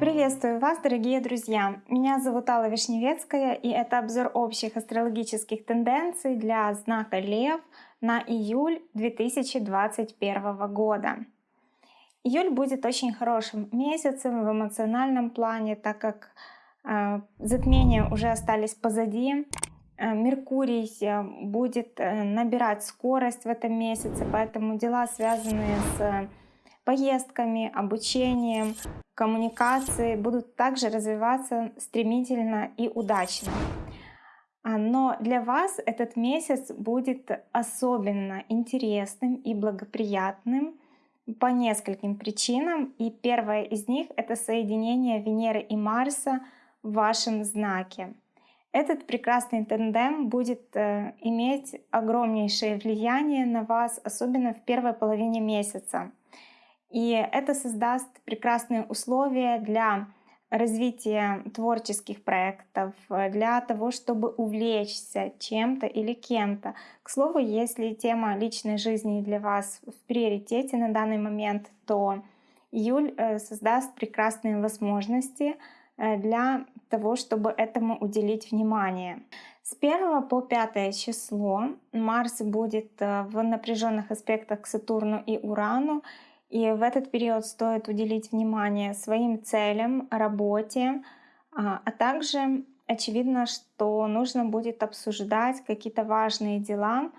Приветствую вас, дорогие друзья! Меня зовут Алла Вишневецкая, и это обзор общих астрологических тенденций для знака Лев на июль 2021 года. Июль будет очень хорошим месяцем в эмоциональном плане, так как э, затмения уже остались позади. Э, Меркурий э, будет э, набирать скорость в этом месяце, поэтому дела, связанные с поездками, обучением, коммуникацией, будут также развиваться стремительно и удачно. А, но для вас этот месяц будет особенно интересным и благоприятным по нескольким причинам. И первая из них — это соединение Венеры и Марса в вашем знаке. Этот прекрасный тандем будет э, иметь огромнейшее влияние на вас, особенно в первой половине месяца. И это создаст прекрасные условия для развития творческих проектов, для того, чтобы увлечься чем-то или кем-то. К слову, если тема личной жизни для вас в приоритете на данный момент, то июль э, создаст прекрасные возможности э, для того, чтобы этому уделить внимание. С 1 по 5 число Марс будет э, в напряженных аспектах к Сатурну и Урану, и в этот период стоит уделить внимание своим целям, работе, а, а также очевидно, что нужно будет обсуждать какие-то важные дела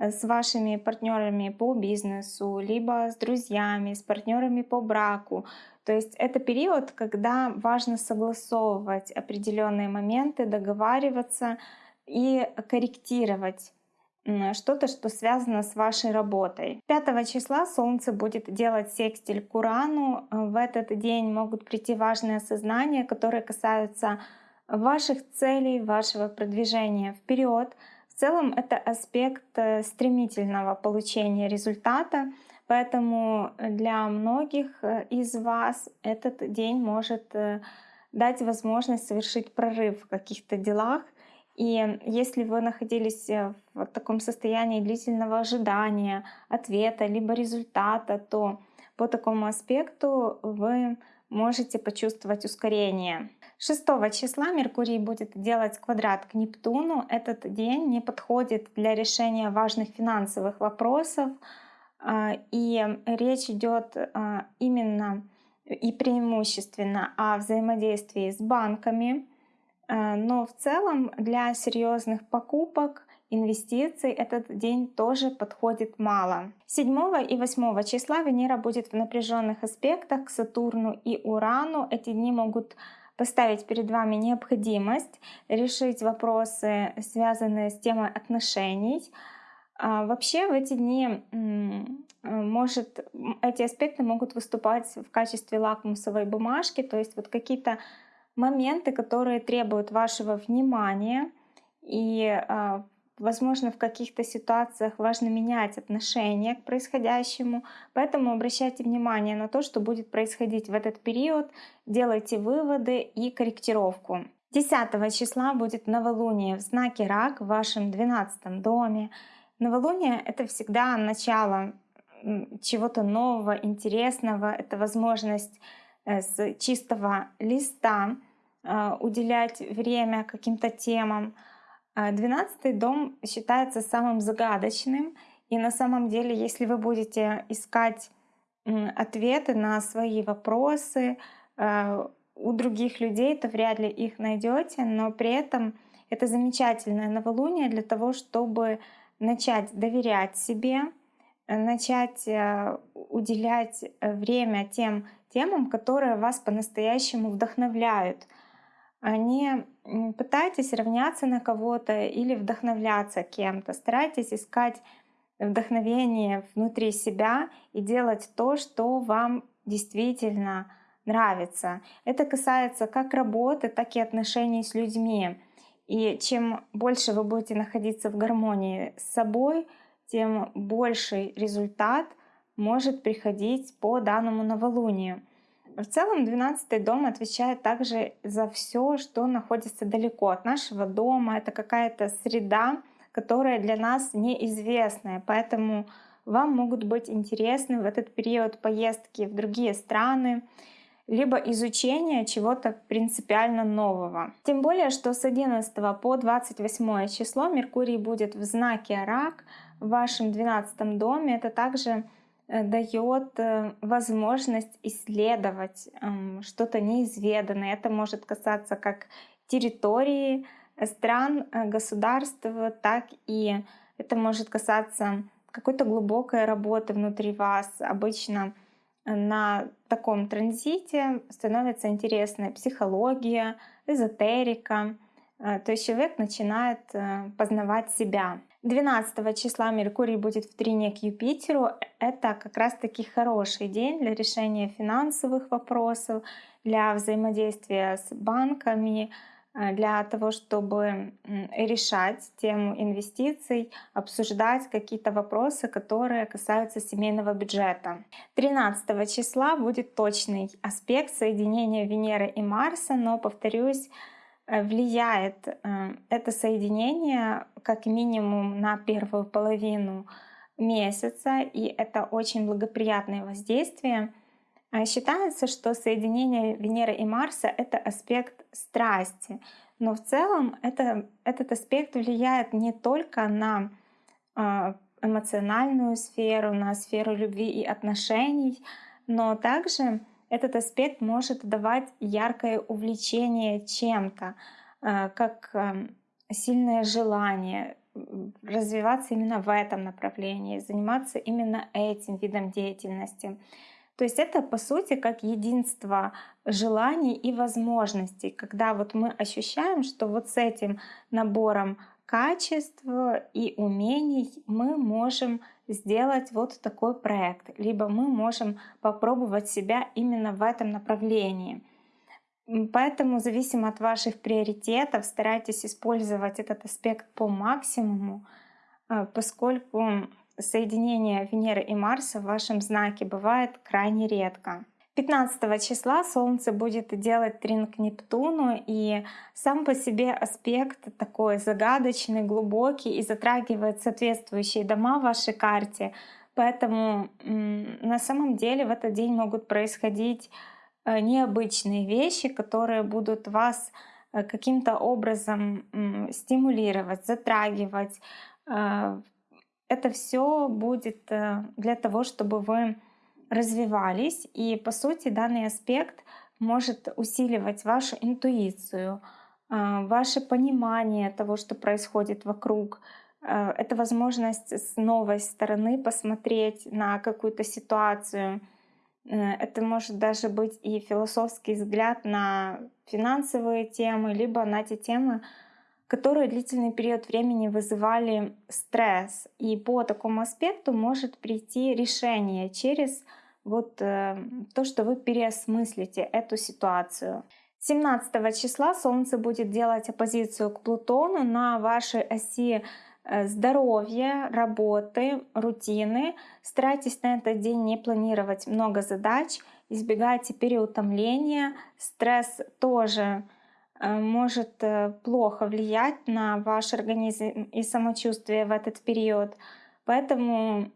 с вашими партнерами по бизнесу, либо с друзьями, с партнерами по браку. То есть это период, когда важно согласовывать определенные моменты, договариваться и корректировать что-то, что связано с вашей работой. 5 числа Солнце будет делать секстиль к Урану. В этот день могут прийти важные осознания, которые касаются ваших целей, вашего продвижения вперед. Целом это аспект э, стремительного получения результата, поэтому для многих э, из вас этот день может э, дать возможность совершить прорыв в каких-то делах — и если вы находились в таком состоянии длительного ожидания ответа либо результата, то по такому аспекту вы можете почувствовать ускорение. 6 числа Меркурий будет делать квадрат к Нептуну. Этот день не подходит для решения важных финансовых вопросов. А, и речь идет а, именно и преимущественно о взаимодействии с банками, Э, но в целом для серьезных покупок, инвестиций этот день тоже подходит мало. 7 и 8 числа Венера будет в напряженных аспектах к Сатурну и Урану. Эти дни могут поставить перед вами необходимость решить вопросы, связанные с темой отношений. А вообще в эти дни может, эти аспекты могут выступать в качестве лакмусовой бумажки, то есть вот какие-то моменты, которые требуют вашего внимания, и, а, возможно, в каких-то ситуациях важно менять отношение к происходящему, поэтому обращайте внимание на то, что будет происходить в этот период, делайте выводы и корректировку. 10 числа будет новолуние в знаке Рак в вашем 12 доме. Новолуние — это всегда начало чего-то нового, интересного, это возможность э, с чистого листа а, уделять время каким-то темам. А, двенадцатый дом считается самым загадочным, и на самом деле, если вы будете искать ответы на свои вопросы а, у других людей, то вряд ли их найдете, но при этом это замечательное новолуние для того, чтобы начать доверять себе, начать уделять время тем темам, которые вас по-настоящему вдохновляют — не пытайтесь равняться на кого-то или вдохновляться кем-то. Старайтесь искать вдохновение внутри себя и делать то, что вам действительно нравится. Это касается как работы, так и отношений с людьми. И чем больше вы будете находиться в гармонии с собой, тем больший результат может приходить по данному новолунию. В целом 12 дом отвечает также за все, что находится далеко от нашего дома. Это какая-то среда, которая для нас неизвестная. Поэтому вам могут быть интересны в этот период поездки в другие страны, либо изучение чего-то принципиально нового. Тем более, что с 11 по 28 число Меркурий будет в знаке Рак в вашем 12 доме. Это также дает э, возможность исследовать эм, что-то неизведанное. Это может касаться как территории, э, стран, государств, так и это может касаться какой-то глубокой работы внутри вас. Обычно на таком транзите становится интересная психология, эзотерика. Э, то есть человек начинает э, познавать себя. 12 числа Меркурий будет в трине к Юпитеру. Это как раз-таки хороший день для решения финансовых вопросов, для взаимодействия с банками, Э, для того, чтобы решать тему инвестиций, обсуждать какие-то вопросы, которые касаются семейного бюджета. 13 числа будет точный аспект соединения Венеры и Марса, но, повторюсь, влияет э, это соединение как минимум на первую половину месяца, и это очень благоприятное воздействие — а считается, что соединение Венеры и Марса — это аспект страсти, но в целом это, этот аспект влияет не только на а, эмоциональную сферу, на сферу любви и отношений, но также этот аспект может давать яркое увлечение чем-то, а, как сильное желание развиваться именно в этом направлении, заниматься именно этим видом деятельности. То есть это по сути как единство желаний и возможностей, когда вот мы ощущаем, что вот с этим набором качеств и умений мы можем сделать вот такой проект, либо мы можем попробовать себя именно в этом направлении. Поэтому, зависимо от ваших приоритетов, старайтесь использовать этот аспект по максимуму, э, поскольку соединение Венеры и Марса в вашем знаке бывает крайне редко. 15 числа Солнце будет делать трин к Нептуну, и сам по себе аспект такой загадочный, глубокий и затрагивает соответствующие дома в вашей карте. Поэтому на самом деле в этот день могут происходить э, необычные вещи, которые будут вас э, каким-то образом стимулировать, затрагивать, э, это все будет для того, чтобы вы развивались. И по сути данный аспект может усиливать вашу интуицию, э, ваше понимание того, что происходит вокруг. Э, это возможность с новой стороны посмотреть на какую-то ситуацию. Это может даже быть и философский взгляд на финансовые темы, либо на те темы, которые длительный период времени вызывали стресс. И по такому аспекту может прийти решение через вот э, то, что вы переосмыслите эту ситуацию. 17 числа Солнце будет делать оппозицию к Плутону на вашей оси э, здоровья, работы, рутины. Старайтесь на этот день не планировать много задач, избегайте переутомления. Стресс тоже может э, плохо влиять на ваш организм и самочувствие в этот период. Поэтому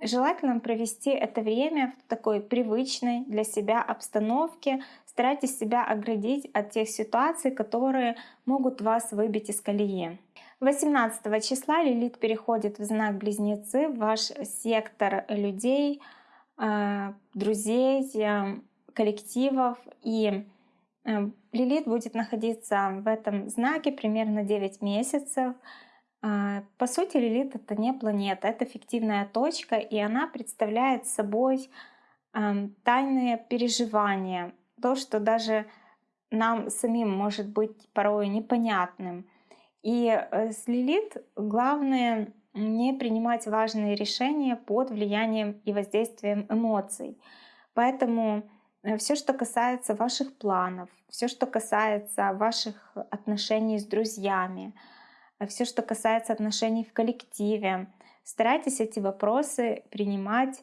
желательно провести это время в такой привычной для себя обстановке. Старайтесь себя оградить от тех ситуаций, которые могут вас выбить из колеи. 18 числа Лилит переходит в знак Близнецы, в ваш сектор людей, э, друзей, коллективов. И Лилит будет находиться в этом знаке примерно 9 месяцев. А, по сути, Лилит — это не планета, это фиктивная точка, и она представляет собой эм, тайные переживания, то, что даже нам самим может быть порой непонятным. И э, с Лилит главное не принимать важные решения под влиянием и воздействием эмоций. Поэтому все, что касается ваших планов, все, что касается ваших отношений с друзьями, э, все, что касается отношений в коллективе. Старайтесь эти вопросы принимать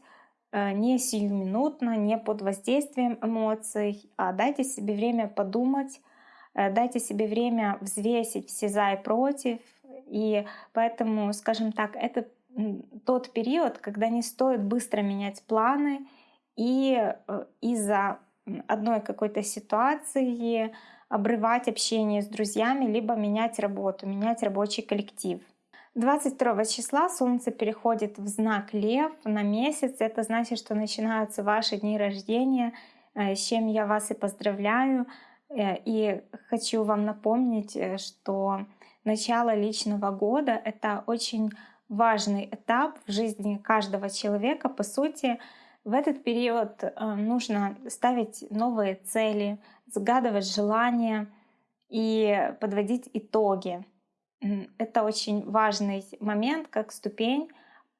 э, не сиюминутно, не под воздействием эмоций, а дайте себе время подумать, дайте себе время взвесить все за и против. И поэтому, скажем так, это тот период, когда не стоит быстро менять планы и э, из-за одной какой-то ситуации обрывать общение с друзьями, либо менять работу, менять рабочий коллектив. 22 числа Солнце переходит в знак Лев на месяц. Это значит, что начинаются ваши дни рождения, э, с чем я вас и поздравляю. Э, и хочу вам напомнить, что начало личного года — это очень важный этап в жизни каждого человека. По сути, в этот период э, нужно ставить новые цели, загадывать желания и подводить итоги. Это очень важный момент, как ступень,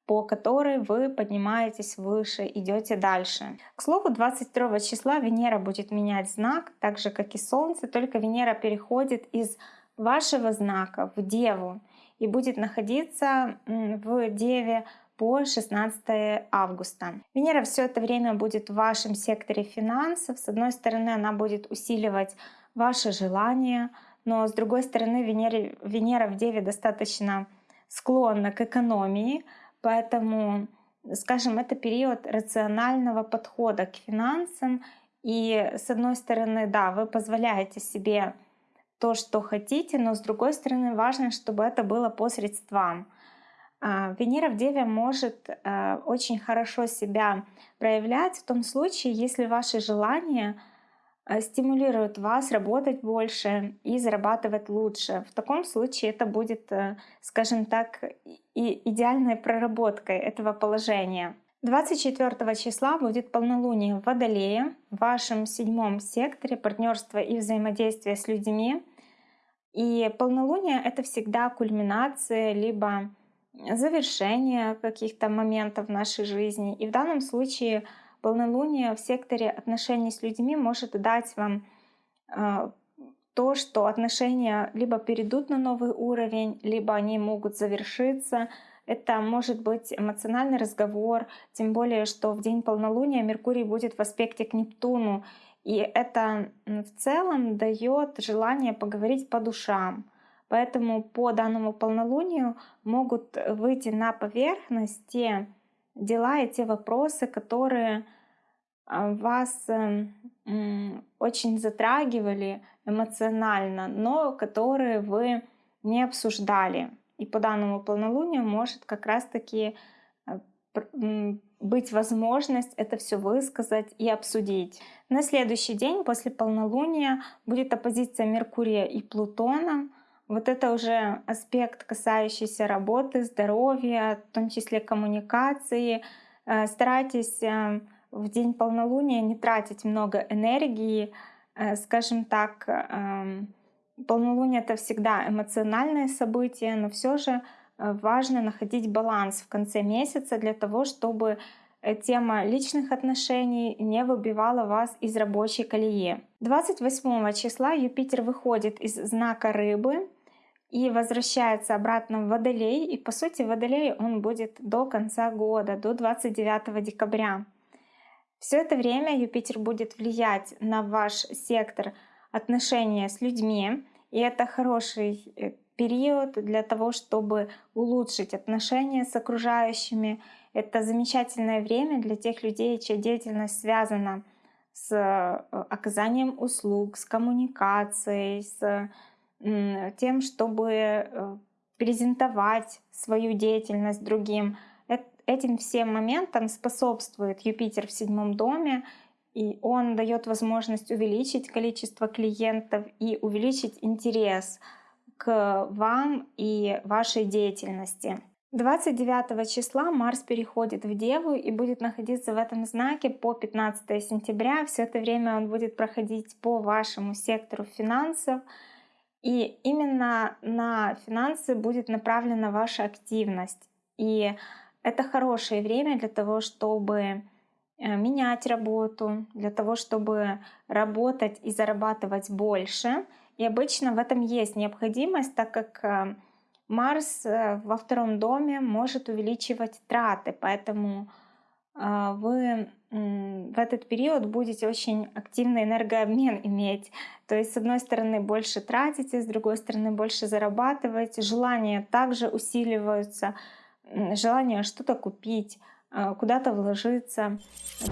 по которой вы поднимаетесь выше, идете дальше. К слову, 22 числа Венера будет менять знак, так же как и Солнце, только Венера переходит из вашего знака в Деву и будет находиться в Деве по 16 августа. Венера все это время будет в вашем секторе финансов. С одной стороны, она будет усиливать ваши желания, но с другой стороны, Венера, Венера в Деве достаточно склонна к экономии, поэтому, скажем, это период рационального подхода к финансам. И с одной стороны, да, вы позволяете себе то, что хотите, но с другой стороны важно, чтобы это было по средствам. А, Венера в Деве может э, очень хорошо себя проявлять в том случае, если ваши желания э, стимулируют вас работать больше и зарабатывать лучше. В таком случае это будет, э, скажем так, и идеальной проработкой этого положения. 24 числа будет полнолуние в Водолее, в вашем седьмом секторе партнерства и взаимодействия с людьми. И полнолуние — это всегда кульминация, либо завершение каких-то моментов нашей жизни. И в данном случае полнолуние в секторе отношений с людьми может дать вам э, то, что отношения либо перейдут на новый уровень, либо они могут завершиться. Это может быть эмоциональный разговор, тем более, что в день полнолуния Меркурий будет в аспекте к Нептуну. И это в целом дает желание поговорить по душам. Поэтому по данному полнолунию могут выйти на поверхность те дела и те вопросы, которые а, вас эм, очень затрагивали эмоционально, но которые вы не обсуждали. И по данному полнолунию может как раз-таки э, быть возможность это все высказать и обсудить. На следующий день после полнолуния будет оппозиция Меркурия и Плутона — вот это уже аспект, касающийся работы, здоровья, в том числе коммуникации. Э, старайтесь э, в день полнолуния не тратить много энергии. Э, скажем так, эм, полнолуние — это всегда эмоциональное событие, но все же важно находить баланс в конце месяца для того, чтобы тема личных отношений не выбивала вас из рабочей колеи. 28 числа Юпитер выходит из знака Рыбы и возвращается обратно в Водолей. И по сути Водолей он будет до конца года, до 29 декабря. Все это время Юпитер будет влиять на ваш сектор отношения с людьми. И это хороший э, период для того, чтобы улучшить отношения с окружающими. Это замечательное время для тех людей, чья деятельность связана с э, оказанием услуг, с коммуникацией, с тем, чтобы э, презентовать свою деятельность другим. Этим всем моментам способствует Юпитер в седьмом доме, и он дает возможность увеличить количество клиентов и увеличить интерес к вам и вашей деятельности. 29 числа Марс переходит в Деву и будет находиться в этом знаке по 15 сентября. Все это время он будет проходить по вашему сектору финансов. И именно на финансы будет направлена ваша активность. И это хорошее время для того, чтобы э, менять работу, для того, чтобы работать и зарабатывать больше. И обычно в этом есть необходимость, так как э, Марс э, во втором доме может увеличивать траты, поэтому вы в этот период будете очень активный энергообмен иметь. То есть, с одной стороны, больше тратите, с другой стороны, больше зарабатываете. Желания также усиливаются. желание что-то купить, э, куда-то вложиться.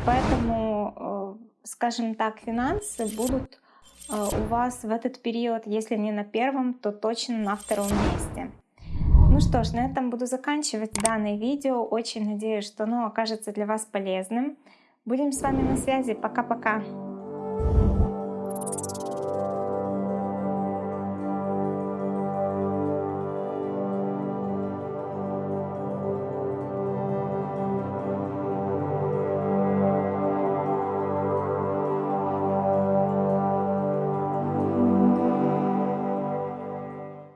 Поэтому, э, скажем так, финансы будут у вас в этот период, если не на первом, то точно на втором месте. Ну что ж, на этом буду заканчивать данное видео. Очень надеюсь, что оно окажется для вас полезным. Будем с вами на связи. Пока-пока.